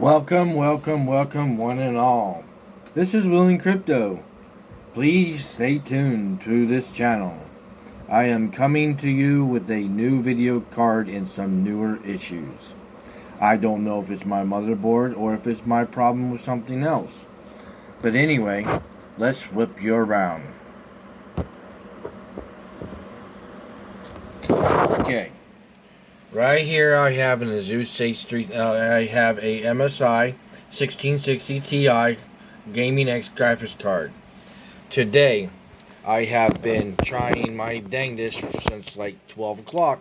Welcome, welcome, welcome, one and all. This is Willing Crypto. Please stay tuned to this channel. I am coming to you with a new video card and some newer issues. I don't know if it's my motherboard or if it's my problem with something else. But anyway, let's flip you around. Okay. Right here I have an Asus State Street, uh, I have a MSI 1660 Ti Gaming X graphics card. Today, I have been trying my dangest since like 12 o'clock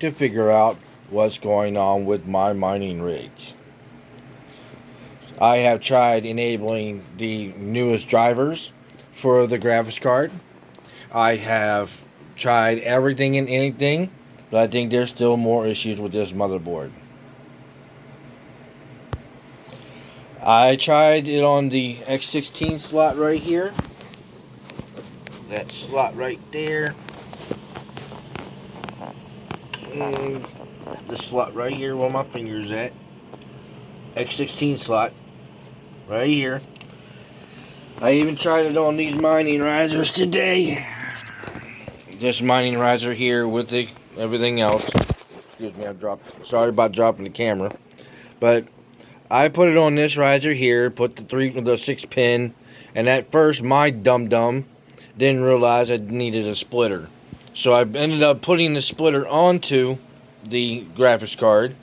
to figure out what's going on with my mining rig. I have tried enabling the newest drivers for the graphics card. I have tried everything and anything but I think there's still more issues with this motherboard. I tried it on the X16 slot right here. That slot right there. And the slot right here where my finger's at. X16 slot. Right here. I even tried it on these mining risers today. This mining riser here with the everything else. Excuse me, I dropped. Sorry about dropping the camera, but I put it on this riser here. Put the three, the six pin, and at first my dum dum didn't realize I needed a splitter, so I ended up putting the splitter onto the graphics card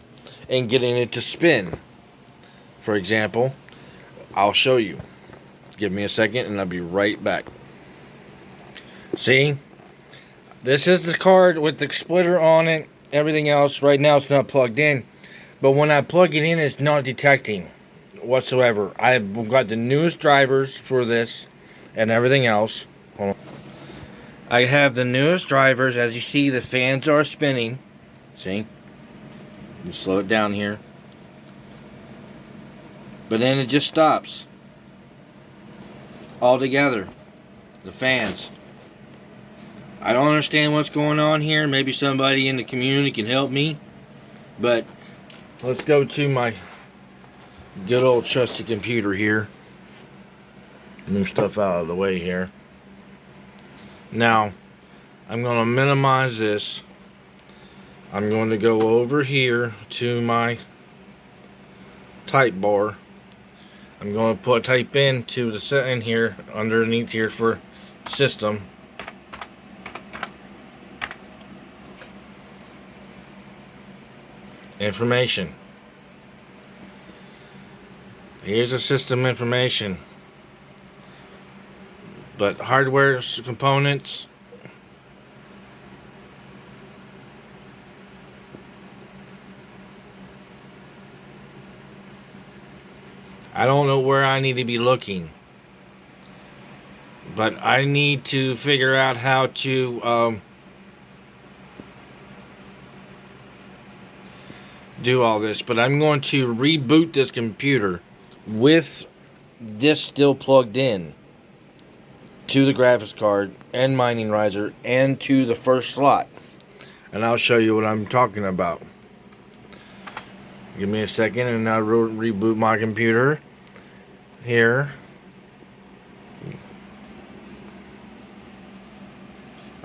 and getting it to spin. For example, I'll show you. Give me a second and I'll be right back. See? This is the card with the splitter on it. Everything else, right now it's not plugged in. But when I plug it in, it's not detecting whatsoever. I've got the newest drivers for this and everything else. I have the newest drivers. As you see, the fans are spinning. See? slow it down here. But then it just stops. Altogether. The fans. I don't understand what's going on here. Maybe somebody in the community can help me. But let's go to my good old trusty computer here. Move stuff out of the way here. Now, I'm going to minimize this. I'm going to go over here to my type bar. I'm going to put type in to the setting here underneath here for system information. Here's the system information. But hardware components I don't know where I need to be looking. But I need to figure out how to um, do all this, but I'm going to reboot this computer with this still plugged in to the graphics card and mining riser and to the first slot. And I'll show you what I'm talking about. Give me a second and I'll re reboot my computer here.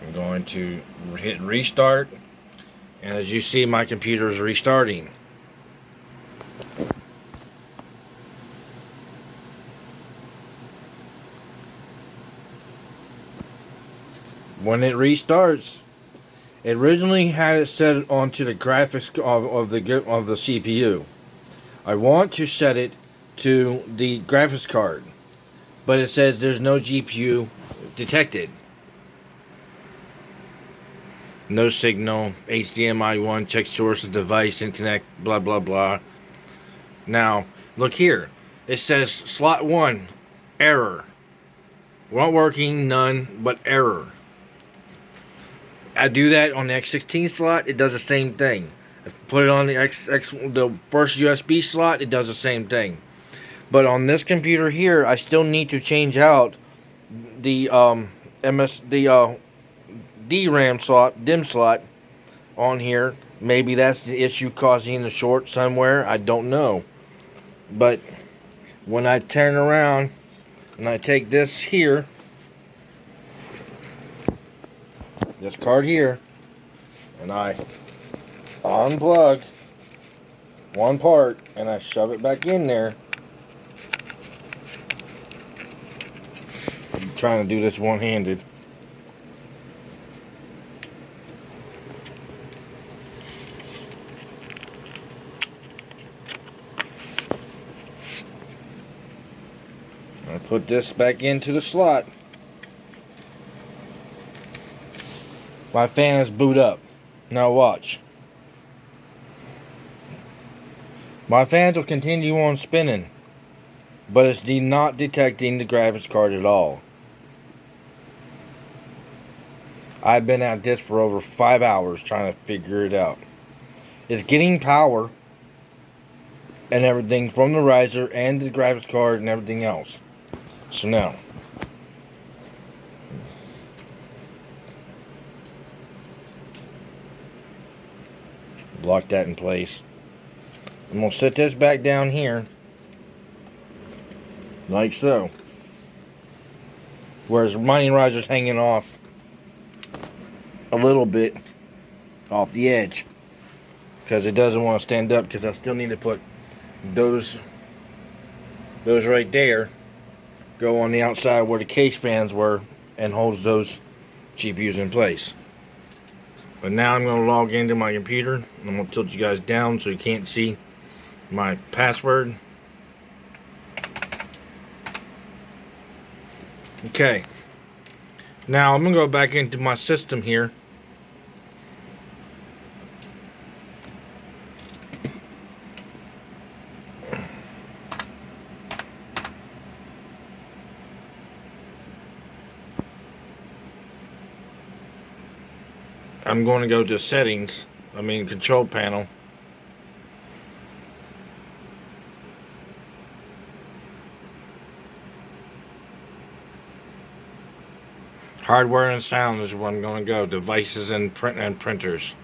I'm going to hit restart and as you see my computer is restarting. When it restarts it originally had it set onto the graphics of, of the of the CPU I want to set it to the graphics card but it says there's no GPU detected no signal, HDMI 1, check source of device and connect, blah, blah, blah. Now, look here. It says slot 1, error. Won't working, none, but error. I do that on the X16 slot, it does the same thing. If I put it on the X, X the first USB slot, it does the same thing. But on this computer here, I still need to change out the um, MS, the uh, DRAM slot, DIMM slot on here. Maybe that's the issue causing the short somewhere. I don't know. But when I turn around and I take this here, this card here, and I unplug one part and I shove it back in there. I'm trying to do this one-handed. I put this back into the slot. My fan is boot up. Now watch. My fans will continue on spinning, but it's de not detecting the graphics card at all. I've been at this for over five hours trying to figure it out. It's getting power and everything from the riser and the graphics card and everything else. So now, lock that in place. I'm going to set this back down here. Like so. Whereas mining riser's hanging off a little bit off the edge. Because it doesn't want to stand up because I still need to put those those right there go on the outside where the case fans were and holds those GPUs in place. But now I'm going to log into my computer. I'm going to tilt you guys down so you can't see my password. Okay. Now I'm going to go back into my system here. I'm going to go to settings, I mean control panel. Hardware and sound is where I'm going to go. Devices and print and printers.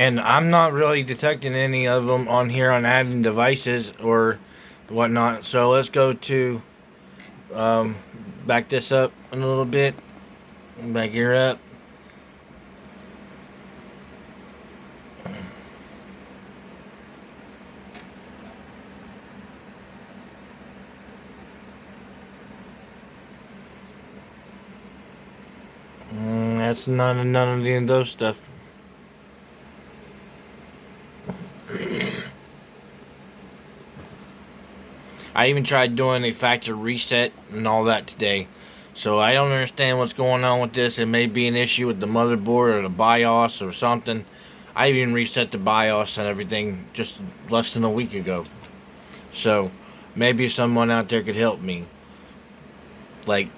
And I'm not really detecting any of them on here on adding devices or whatnot. So let's go to um, back this up a little bit. Back here up. Mm, that's none of none of those stuff I even tried doing a factory reset and all that today. So I don't understand what's going on with this. It may be an issue with the motherboard or the BIOS or something. I even reset the BIOS and everything just less than a week ago. So maybe someone out there could help me. Like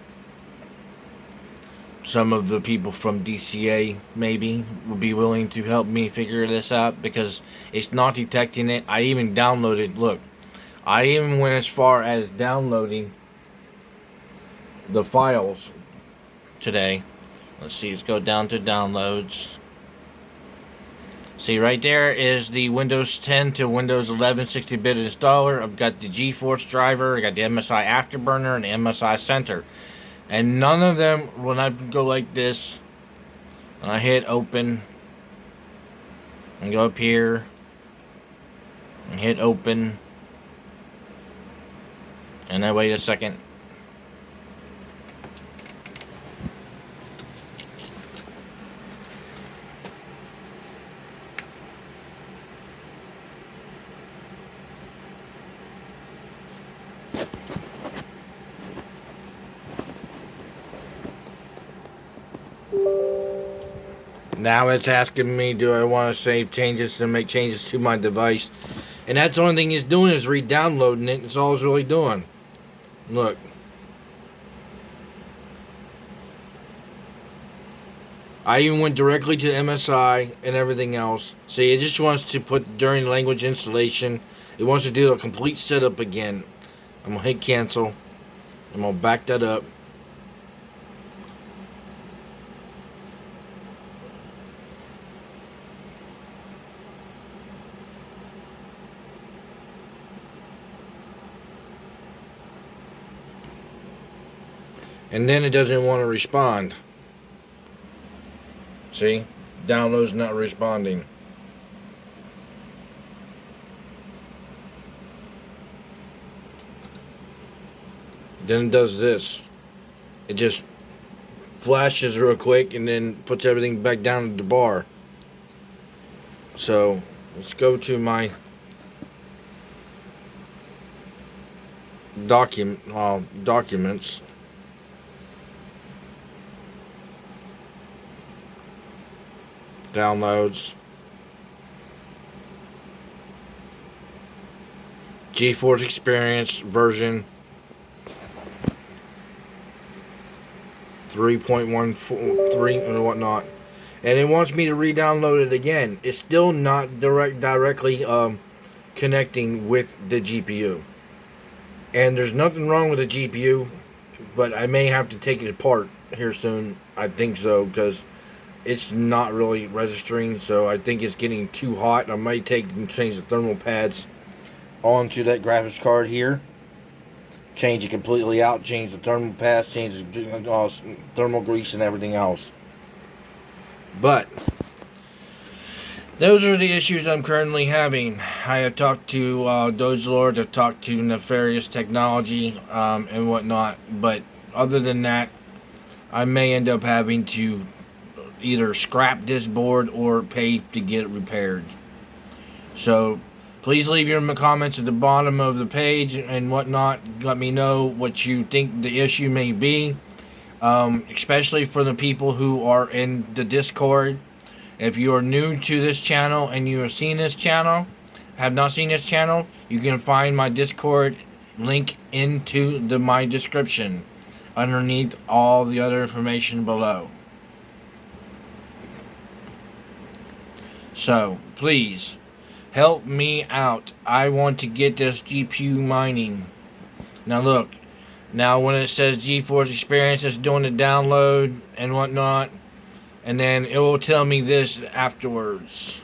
some of the people from DCA maybe would be willing to help me figure this out because it's not detecting it. I even downloaded, look, I even went as far as downloading the files today. Let's see, let's go down to downloads. See, right there is the Windows 10 to Windows 11 60-bit installer. I've got the GeForce driver, I got the MSI Afterburner, and the MSI Center. And none of them, when I go like this, and I hit open, and go up here, and hit open, and then wait a second. Now it's asking me, do I want to save changes to make changes to my device? And that's the only thing it's doing is re-downloading it. It's all it's really doing. Look. I even went directly to MSI and everything else. See, it just wants to put during language installation. It wants to do a complete setup again. I'm going to hit cancel. I'm going to back that up. And then it doesn't want to respond. See? Download's not responding. Then it does this. It just flashes real quick and then puts everything back down to the bar. So let's go to my document uh, documents downloads. GeForce Experience version 3.13 and whatnot. And it wants me to re-download it again. It's still not direct directly um, connecting with the GPU. And there's nothing wrong with the GPU, but I may have to take it apart here soon. I think so, because it's not really registering so I think it's getting too hot. I might take and change the thermal pads onto that graphics card here. Change it completely out change the thermal pads change the uh, thermal grease and everything else. But those are the issues I'm currently having. I have talked to uh, Doge Lord, I've talked to Nefarious Technology um, and whatnot, but other than that, I may end up having to either scrap this board or pay to get it repaired. So please leave your comments at the bottom of the page and whatnot. Let me know what you think the issue may be. Um, especially for the people who are in the Discord. If you are new to this channel and you have seen this channel, have not seen this channel, you can find my Discord link into the my description underneath all the other information below. So, please, help me out. I want to get this GPU mining. Now look, now when it says GeForce Experience, it's doing the download and whatnot. And then it will tell me this afterwards.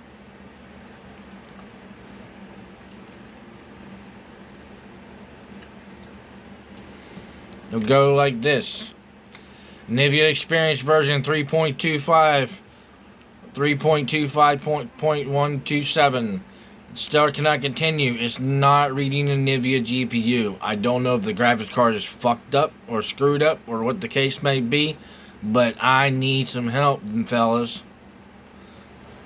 It'll go like this. Nvidia Experience version 3.25 3.25.127. Still cannot continue. It's not reading a NVIDIA GPU. I don't know if the graphics card is fucked up or screwed up or what the case may be, but I need some help, fellas.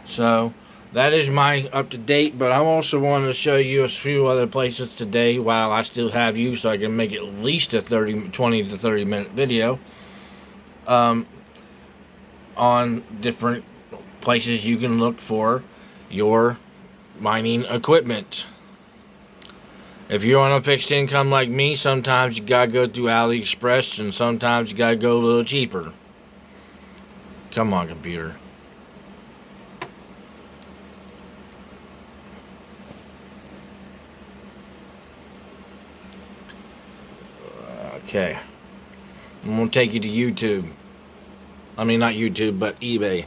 So, that is my up to date, but I also want to show you a few other places today while I still have you so I can make at least a 30, 20 to 30 minute video um, on different places you can look for your mining equipment. If you're on a fixed income like me, sometimes you gotta go through AliExpress and sometimes you gotta go a little cheaper. Come on, computer. Okay. I'm gonna take you to YouTube. I mean, not YouTube, but eBay.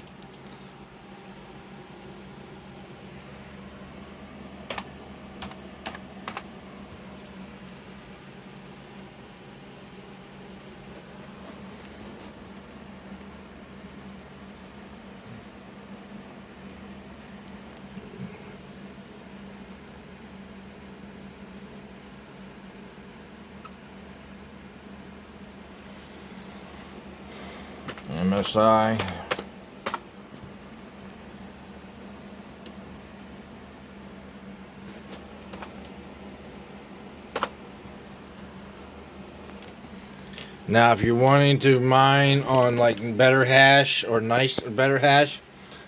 MSI. Now, if you're wanting to mine on like better hash or nice better hash,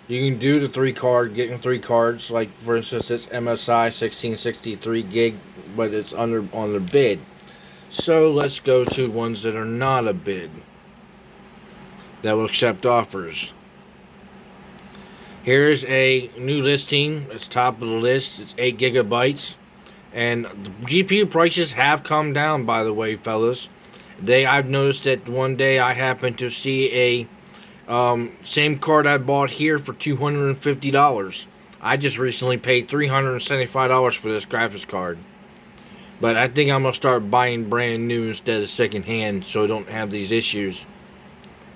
You can do the three card, getting three cards. Like for instance, it's MSI 1663 gig, but it's under on the bid. So let's go to ones that are not a bid that will accept offers. Here's a new listing. It's top of the list. It's 8 gigabytes. And the GPU prices have come down, by the way, fellas. They, I've noticed that one day I happened to see a um, same card I bought here for $250. I just recently paid $375 for this graphics card. But I think I'm going to start buying brand new instead of secondhand so I don't have these issues.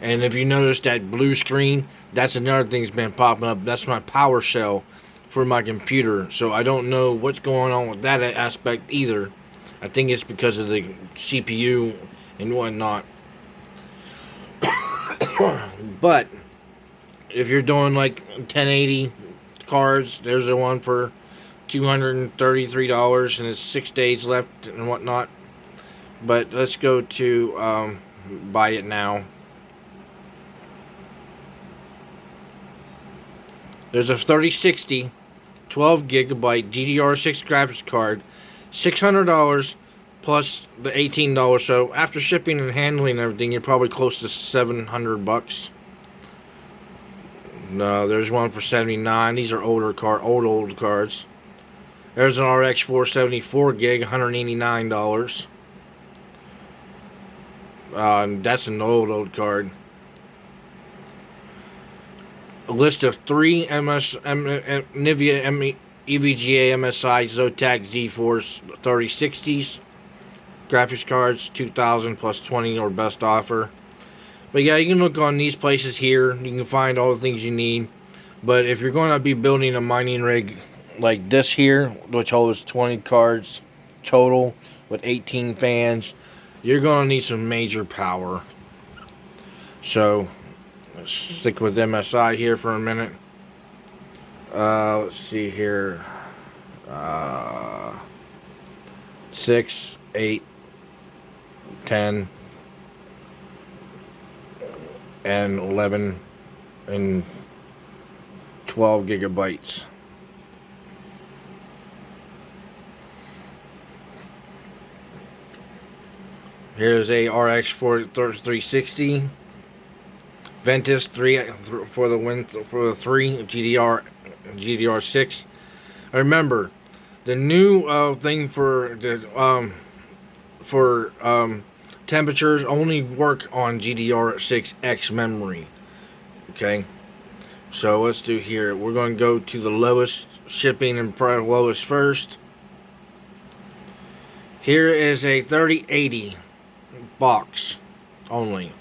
And if you notice that blue screen, that's another thing that's been popping up. That's my PowerShell for my computer. So I don't know what's going on with that aspect either. I think it's because of the CPU and whatnot. but if you're doing like 1080 cards, there's a one for $233 and it's six days left and whatnot. But let's go to um, buy it now. There's a 3060 12 gigabyte DDR6 graphics card, $600 plus the $18. So after shipping and handling and everything, you're probably close to 700 bucks. No, there's one for 79. These are older card, old old cards. There's an RX 474 gig, $189. Uh, that's an old old card. A list of three MS M, M, M, EVGA MSI Zotac Z-Force 3060s graphics cards 2000 plus 20 or best offer. But yeah you can look on these places here. You can find all the things you need. But if you're going to be building a mining rig like this here which holds 20 cards total with 18 fans you're going to need some major power. So let's stick with MSI here for a minute. Uh, let's see here. Uh, six eight 10 and 11 and 12 gigabytes. Here's a RX 360 Ventus 3 for the win for the 3 GDR GDR6. Remember, the new uh, thing for the um, for um, temperatures only work on GDR6X memory. Okay, so let's do here. We're going to go to the lowest shipping and price lowest first. Here is a 3080 box only.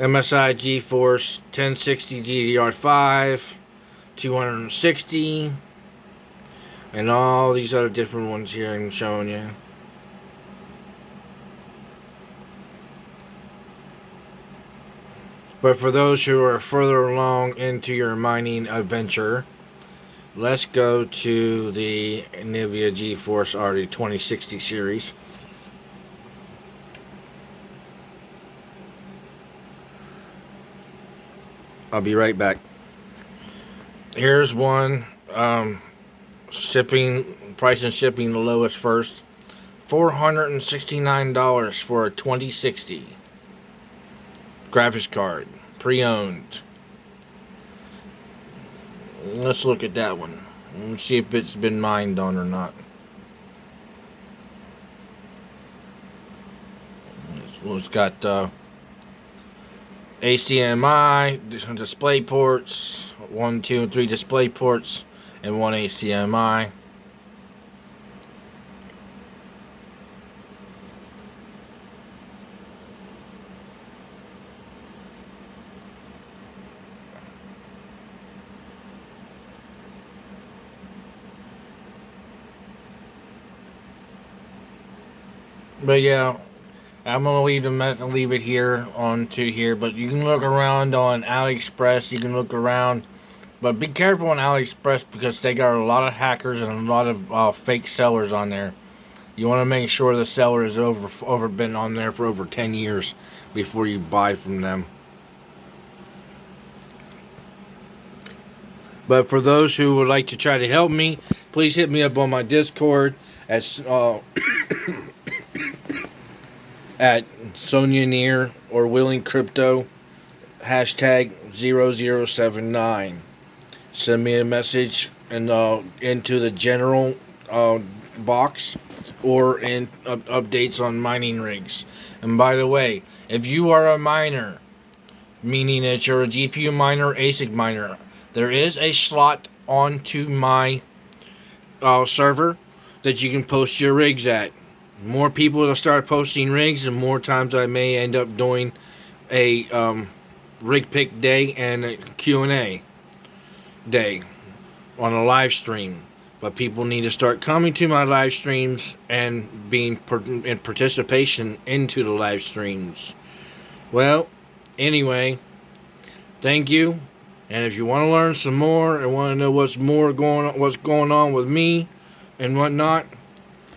MSI GeForce 1060 GDR5 260 and all these other different ones here I'm showing you. But for those who are further along into your mining adventure, let's go to the Nvidia GeForce RT 2060 series. I'll be right back. Here's one um, shipping price and shipping the lowest first. $469 for a 2060 graphics card, pre-owned. Let's look at that one. Let's see if it's been mined on or not. Well, it's got uh, HDMI, display ports, one, two, and three display ports, and one HDMI. But yeah, I'm gonna leave them leave it here on to here. But you can look around on AliExpress. You can look around, but be careful on AliExpress because they got a lot of hackers and a lot of uh, fake sellers on there. You want to make sure the seller has over over been on there for over 10 years before you buy from them. But for those who would like to try to help me, please hit me up on my Discord at uh, at Sonia Near or Willing Crypto hashtag 0079. Send me a message and uh, into the general uh, box or in updates on mining rigs. And by the way, if you are a miner, meaning that you're a GPU miner, ASIC miner, there is a slot onto my uh, server that you can post your rigs at. More people will start posting rigs, and more times I may end up doing a um, rig pick day and a Q&A day on a live stream. But people need to start coming to my live streams and being in participation into the live streams. Well, anyway, thank you. And if you want to learn some more and want to know what's more going on, what's going on with me and whatnot,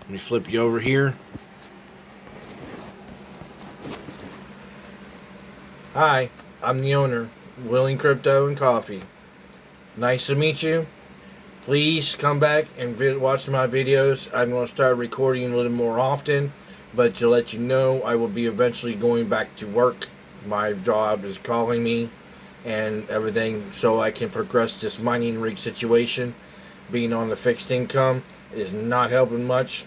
let me flip you over here. Hi, I'm the owner, Willing Crypto and Coffee. Nice to meet you. Please come back and watch my videos. I'm going to start recording a little more often, but to let you know, I will be eventually going back to work. My job is calling me and everything so I can progress this mining rig situation. Being on the fixed income is not helping much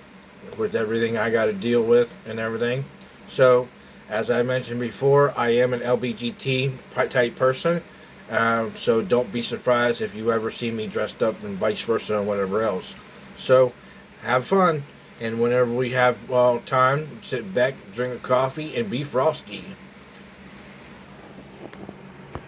with everything I got to deal with and everything. So, as I mentioned before, I am an LBGT type person. Uh, so don't be surprised if you ever see me dressed up and vice versa and whatever else. So, have fun. And whenever we have time, sit back, drink a coffee, and be frosty.